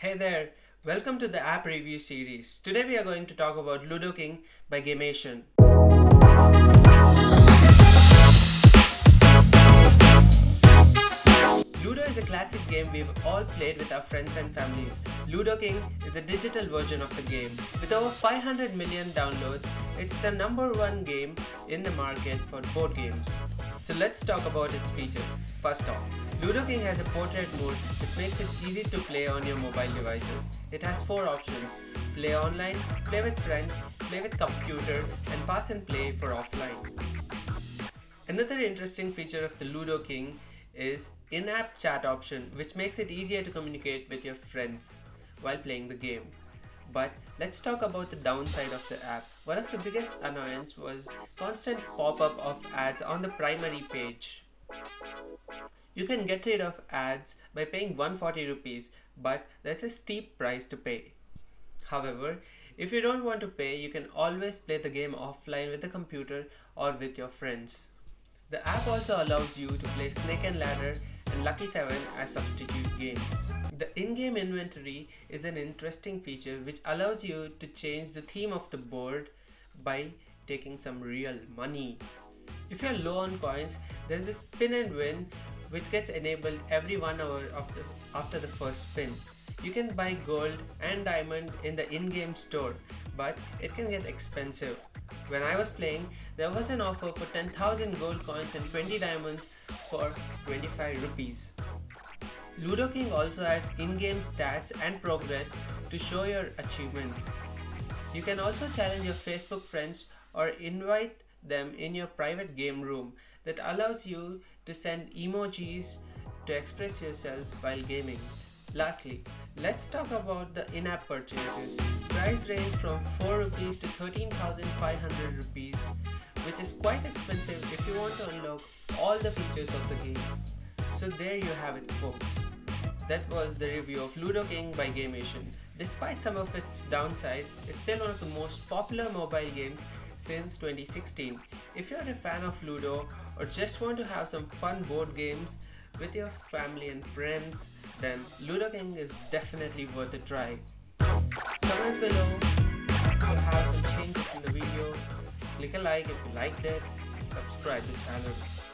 Hey there, welcome to the app review series. Today we are going to talk about Ludo King by Gametion. Ludo is a classic game we've all played with our friends and families. Ludo King is a digital version of the game. With over 500 million downloads, it's the number one game in the market for board games. So let's talk about its features. First off, Ludo King has a portrait mode which makes it easy to play on your mobile devices. It has four options, play online, play with friends, play with computer and pass and play for offline. Another interesting feature of the Ludo King is in-app chat option which makes it easier to communicate with your friends while playing the game. But let's talk about the downside of the app. One of the biggest annoyance was constant pop-up of ads on the primary page. You can get rid of ads by paying 140 rupees, but that's a steep price to pay. However, if you don't want to pay, you can always play the game offline with the computer or with your friends. The app also allows you to play Snake and Ladder and Lucky 7 as substitute games. The in-game inventory is an interesting feature which allows you to change the theme of the board by taking some real money. If you're low on coins, there is a spin and win which gets enabled every one hour the, after the first spin. You can buy gold and diamond in the in-game store, but it can get expensive. When I was playing, there was an offer for 10,000 gold coins and 20 diamonds for 25 rupees. Ludo King also has in-game stats and progress to show your achievements. You can also challenge your Facebook friends or invite them in your private game room that allows you to send emojis to express yourself while gaming. Lastly, let's talk about the in-app purchases. Price range from 4 rupees to 13,500 rupees which is quite expensive if you want to unlock all the features of the game. So there you have it folks. That was the review of Ludo King by Gametion. Despite some of its downsides, it's still one of the most popular mobile games since 2016. If you're a fan of Ludo or just want to have some fun board games with your family and friends, then Ludo King is definitely worth a try. Comment below if you have some changes in the video, click a like if you liked it, subscribe the channel.